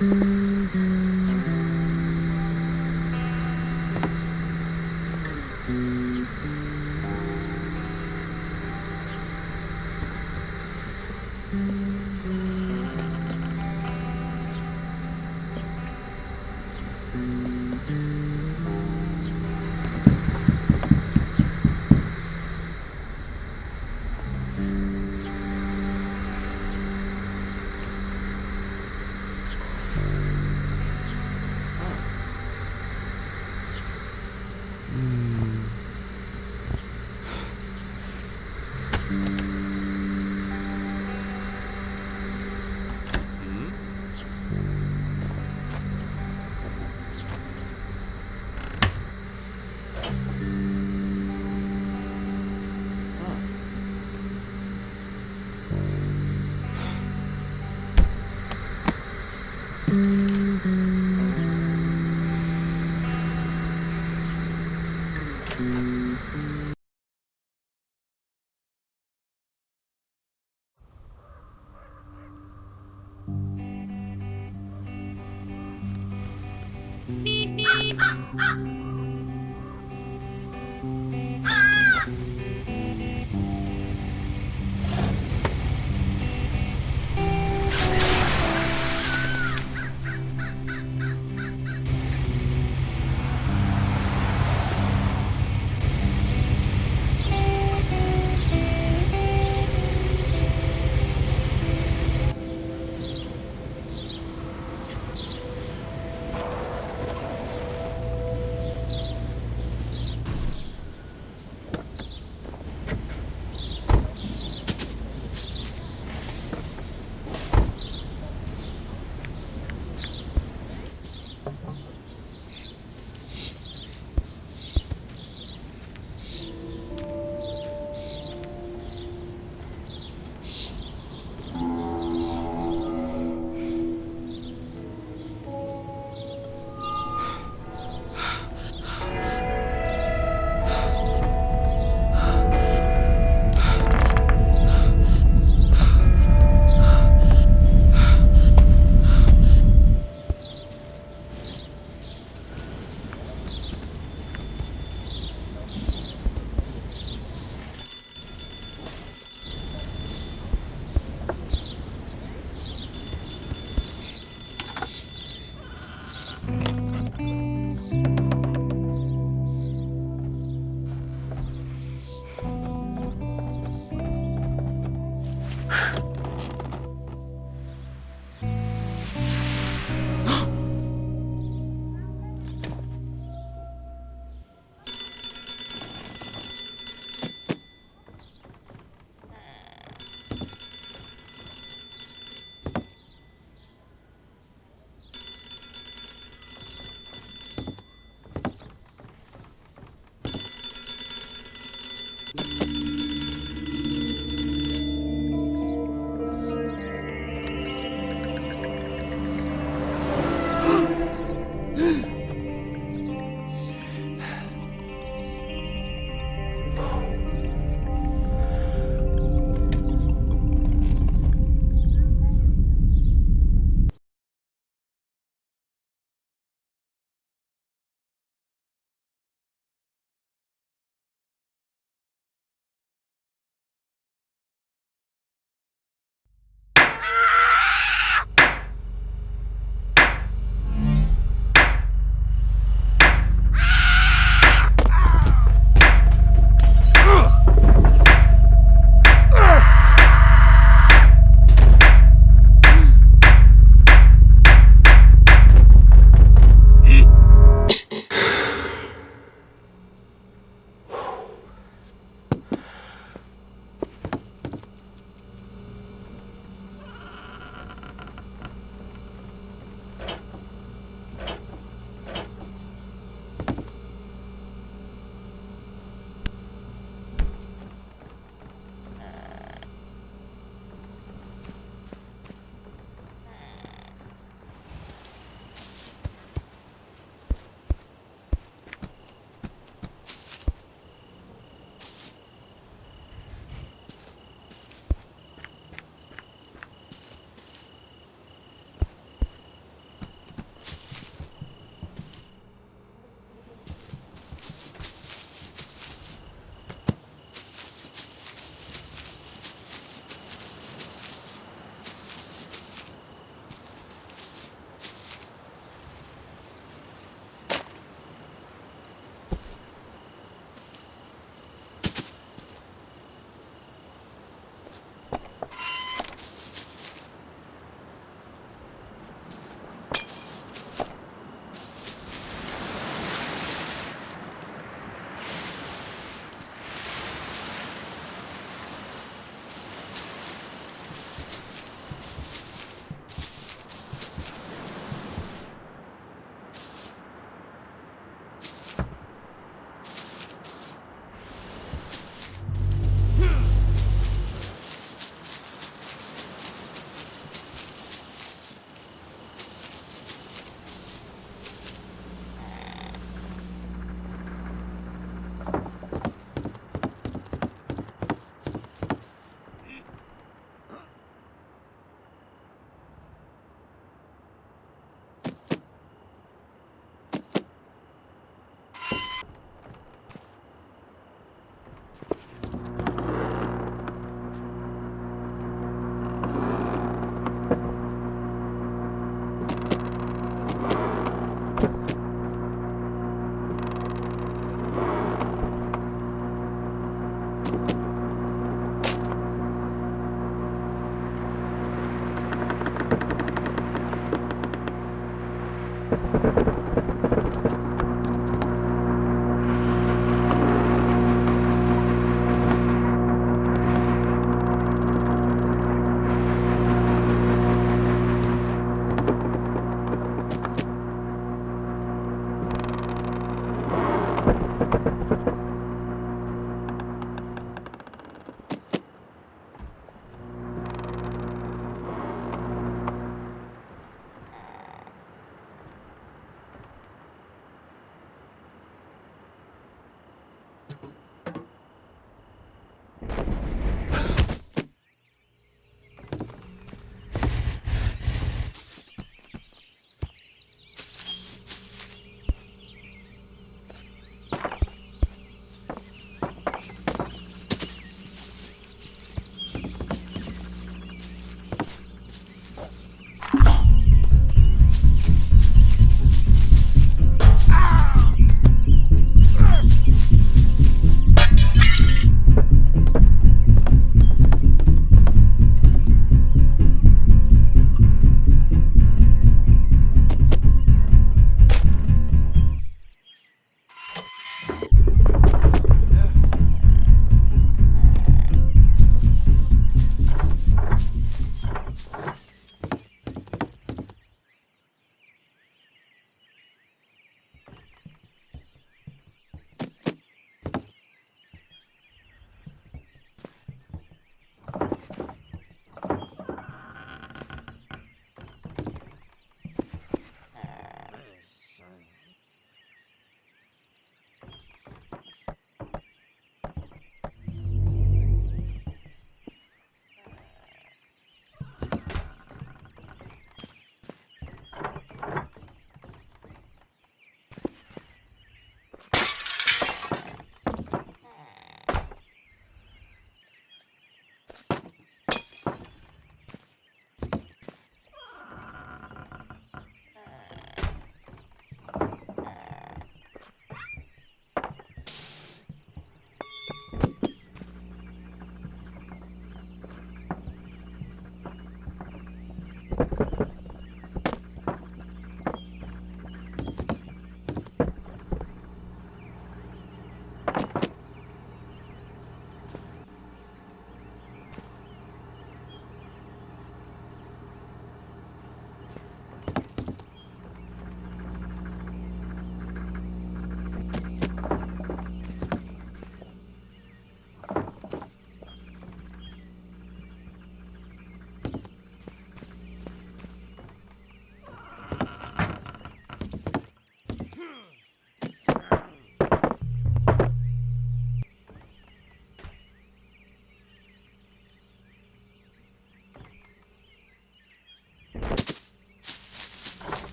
mm-hmm.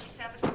27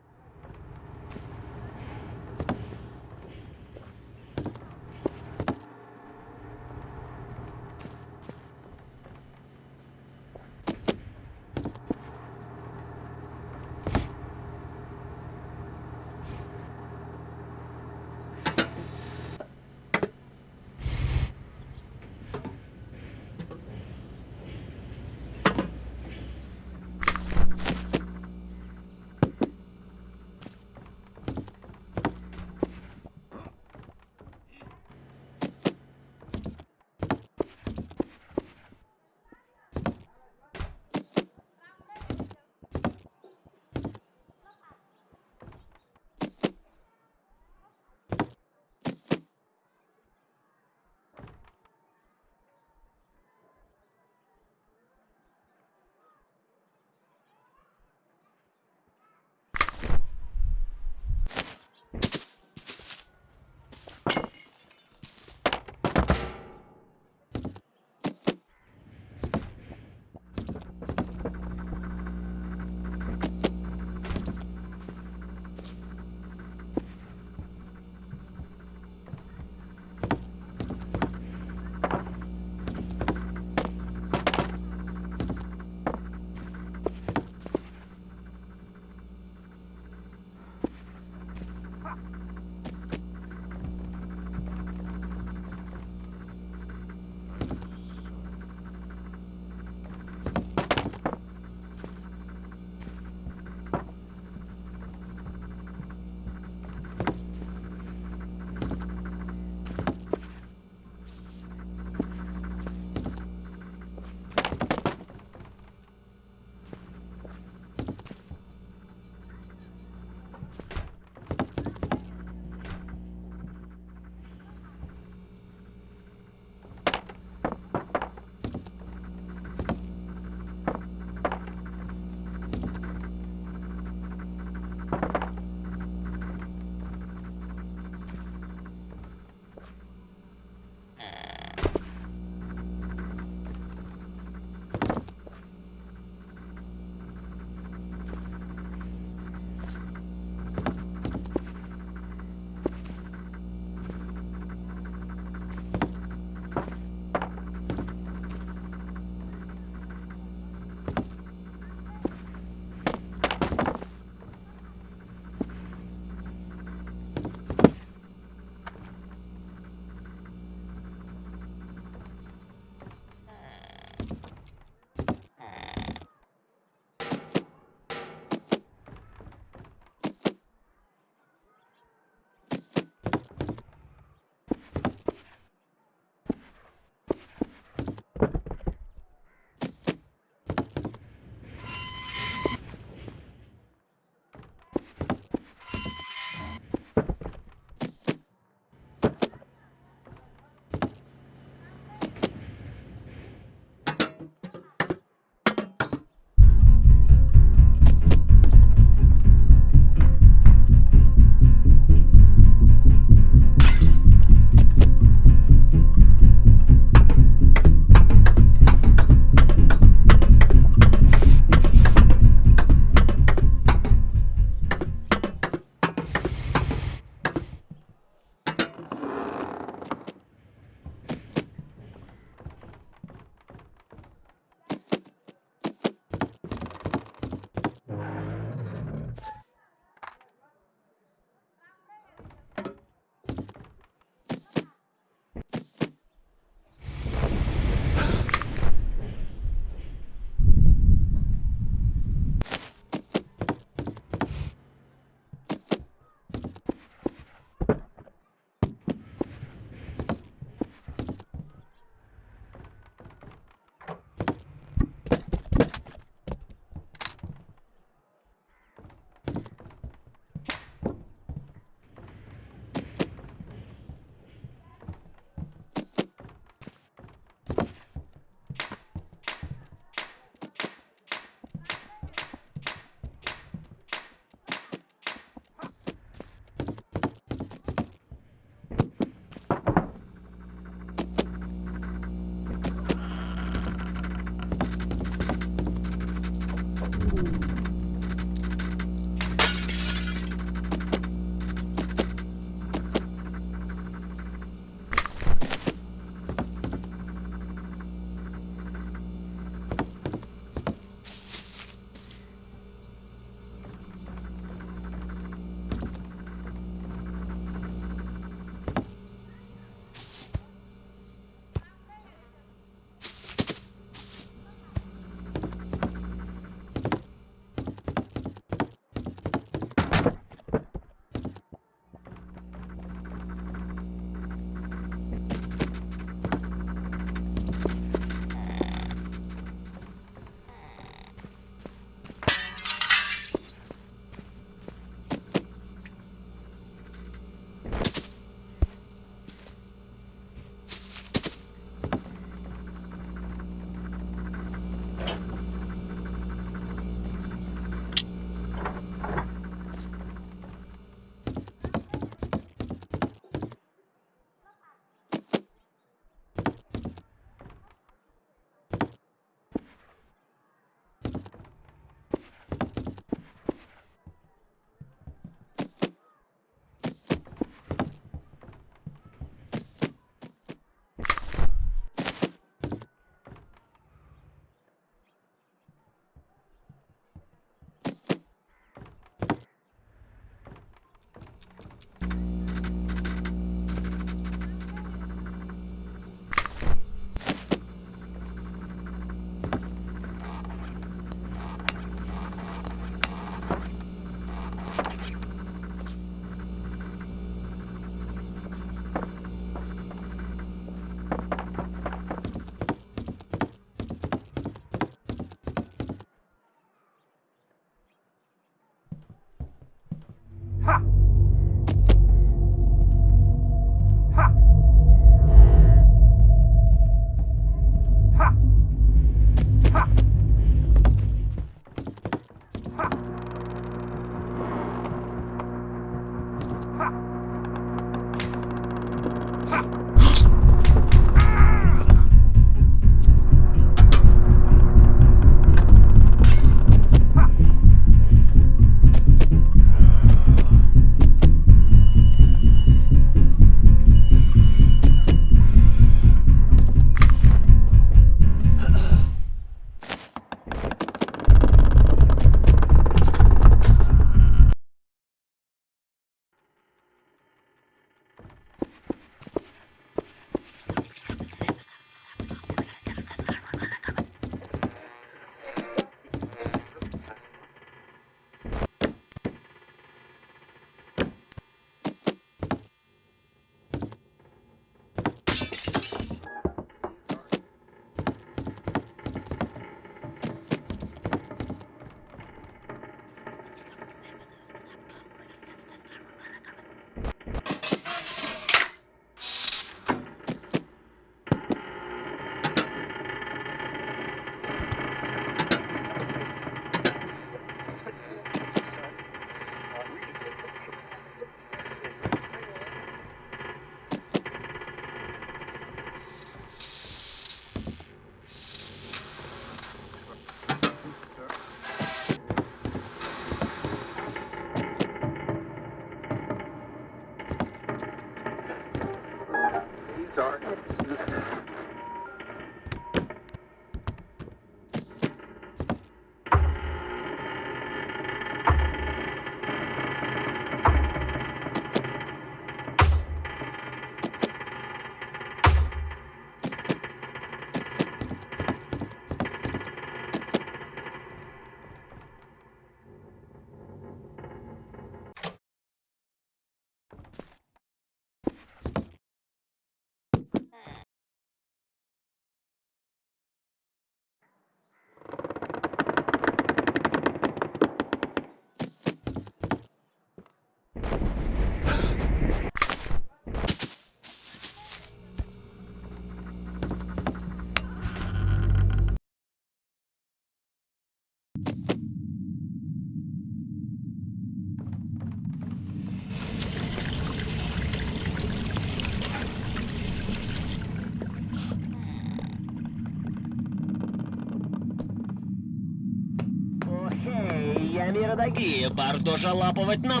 Миродоги, бардожа лапывать на